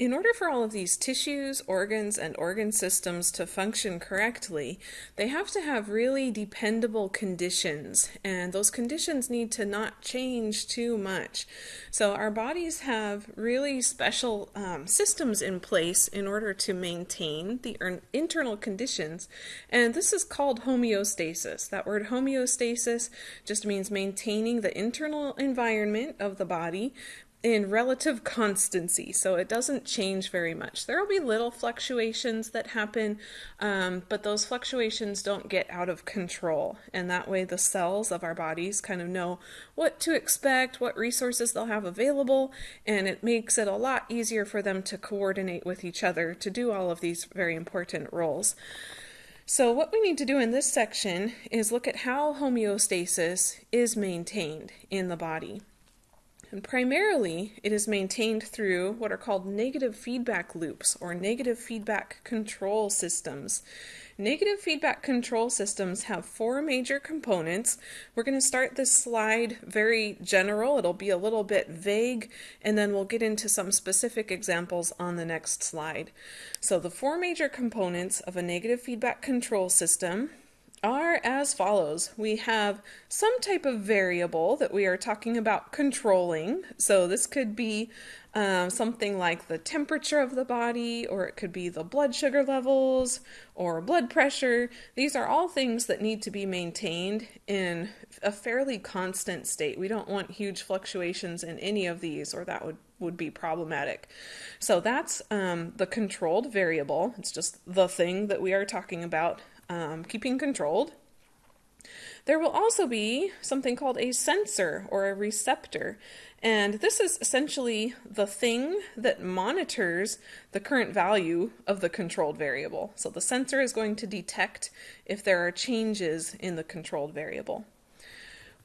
in order for all of these tissues, organs, and organ systems to function correctly, they have to have really dependable conditions, and those conditions need to not change too much. So, our bodies have really special um, systems in place in order to maintain the internal conditions, and this is called homeostasis. That word homeostasis just means maintaining the internal environment of the body in relative constancy, so it doesn't change very much. There will be little fluctuations that happen, um, but those fluctuations don't get out of control, and that way the cells of our bodies kind of know what to expect, what resources they'll have available, and it makes it a lot easier for them to coordinate with each other to do all of these very important roles. So what we need to do in this section is look at how homeostasis is maintained in the body. And primarily, it is maintained through what are called negative feedback loops or negative feedback control systems. Negative feedback control systems have four major components. We're going to start this slide very general. It'll be a little bit vague, and then we'll get into some specific examples on the next slide. So the four major components of a negative feedback control system are as follows. We have some type of variable that we are talking about controlling. So this could be um, something like the temperature of the body, or it could be the blood sugar levels, or blood pressure. These are all things that need to be maintained in a fairly constant state. We don't want huge fluctuations in any of these, or that would would be problematic. So that's um, the controlled variable. It's just the thing that we are talking about um, keeping controlled. There will also be something called a sensor or a receptor, and this is essentially the thing that monitors the current value of the controlled variable. So the sensor is going to detect if there are changes in the controlled variable.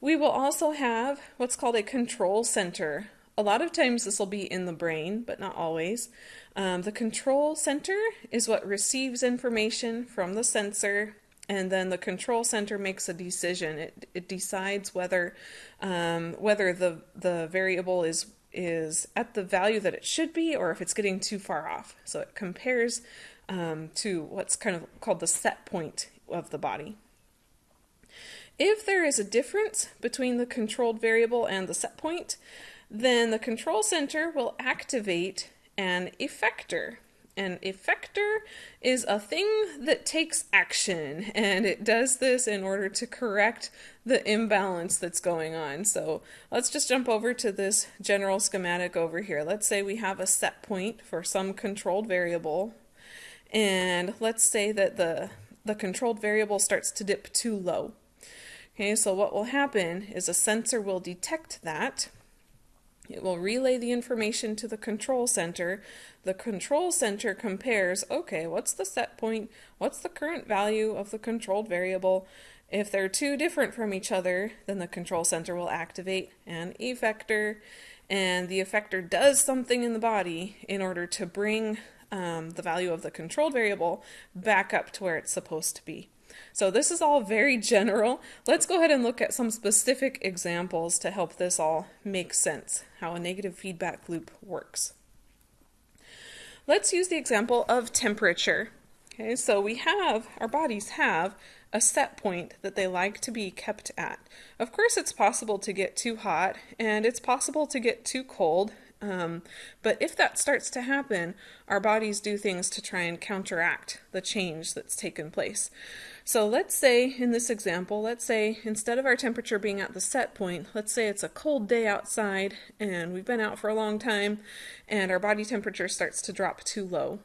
We will also have what's called a control center. A lot of times this will be in the brain, but not always. Um, the control center is what receives information from the sensor, and then the control center makes a decision. It, it decides whether um, whether the the variable is is at the value that it should be, or if it's getting too far off. So it compares um, to what's kind of called the set point of the body. If there is a difference between the controlled variable and the set point, then the control center will activate an effector. An effector is a thing that takes action, and it does this in order to correct the imbalance that's going on. So let's just jump over to this general schematic over here. Let's say we have a set point for some controlled variable, and let's say that the, the controlled variable starts to dip too low. Okay, so what will happen is a sensor will detect that it will relay the information to the control center. The control center compares, okay, what's the set point? What's the current value of the controlled variable? If they're too different from each other, then the control center will activate an effector, and the effector does something in the body in order to bring um, the value of the controlled variable back up to where it's supposed to be. So this is all very general. Let's go ahead and look at some specific examples to help this all make sense, how a negative feedback loop works. Let's use the example of temperature. Okay, so we have, our bodies have a set point that they like to be kept at. Of course, it's possible to get too hot and it's possible to get too cold um, but if that starts to happen, our bodies do things to try and counteract the change that's taken place. So let's say in this example, let's say instead of our temperature being at the set point, let's say it's a cold day outside and we've been out for a long time and our body temperature starts to drop too low.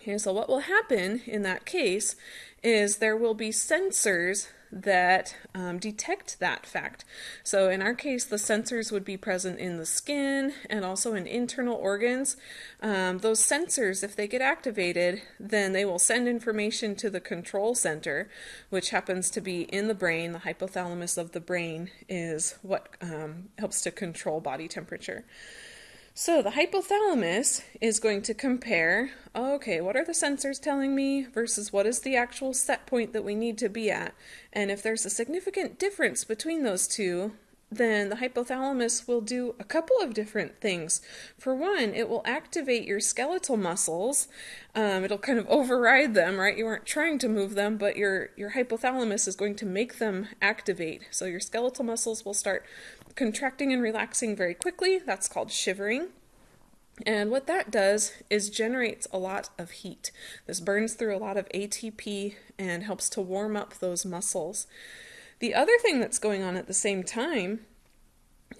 Okay, so what will happen in that case is there will be sensors that um, detect that fact. So in our case, the sensors would be present in the skin and also in internal organs. Um, those sensors, if they get activated, then they will send information to the control center, which happens to be in the brain. The hypothalamus of the brain is what um, helps to control body temperature. So the hypothalamus is going to compare, okay, what are the sensors telling me versus what is the actual set point that we need to be at. And if there's a significant difference between those two, then the hypothalamus will do a couple of different things. For one, it will activate your skeletal muscles. Um, it'll kind of override them, right? You aren't trying to move them, but your, your hypothalamus is going to make them activate. So your skeletal muscles will start contracting and relaxing very quickly. That's called shivering. And what that does is generates a lot of heat. This burns through a lot of ATP and helps to warm up those muscles. The other thing that's going on at the same time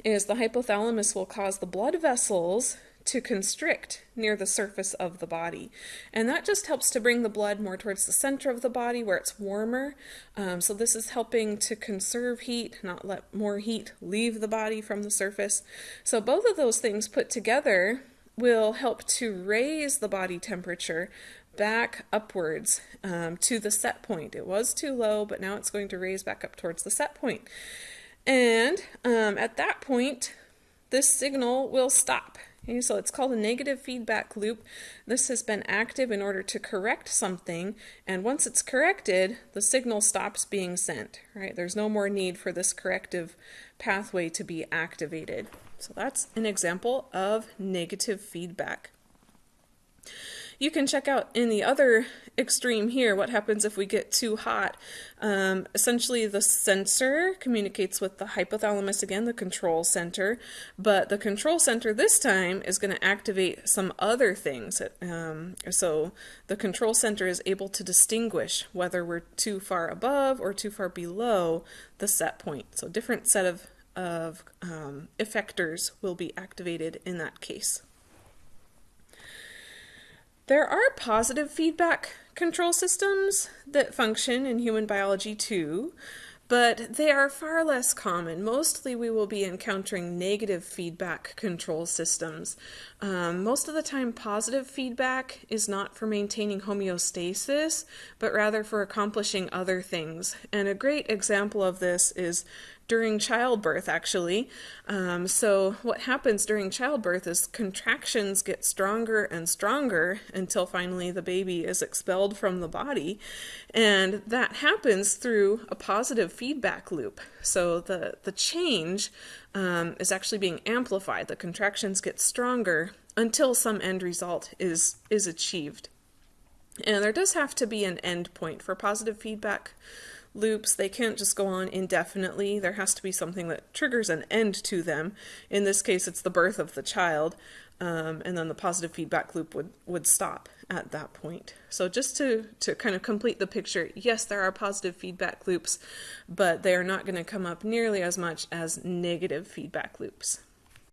is the hypothalamus will cause the blood vessels to constrict near the surface of the body. And that just helps to bring the blood more towards the center of the body where it's warmer. Um, so this is helping to conserve heat, not let more heat leave the body from the surface. So both of those things put together will help to raise the body temperature back upwards um, to the set point. It was too low, but now it's going to raise back up towards the set point. And um, at that point, this signal will stop. Okay, so it's called a negative feedback loop. This has been active in order to correct something, and once it's corrected, the signal stops being sent. Right? There's no more need for this corrective pathway to be activated. So that's an example of negative feedback. You can check out in the other extreme here what happens if we get too hot. Um, essentially, the sensor communicates with the hypothalamus again, the control center, but the control center this time is going to activate some other things. Um, so the control center is able to distinguish whether we're too far above or too far below the set point. So different set of of um, effectors will be activated in that case. There are positive feedback control systems that function in human biology too, but they are far less common. Mostly we will be encountering negative feedback control systems. Um, most of the time positive feedback is not for maintaining homeostasis, but rather for accomplishing other things. And a great example of this is during childbirth, actually. Um, so, what happens during childbirth is contractions get stronger and stronger until finally the baby is expelled from the body. And that happens through a positive feedback loop. So, the, the change um, is actually being amplified. The contractions get stronger until some end result is, is achieved. And there does have to be an end point for positive feedback loops. They can't just go on indefinitely. There has to be something that triggers an end to them. In this case, it's the birth of the child, um, and then the positive feedback loop would, would stop at that point. So just to, to kind of complete the picture, yes, there are positive feedback loops, but they are not going to come up nearly as much as negative feedback loops.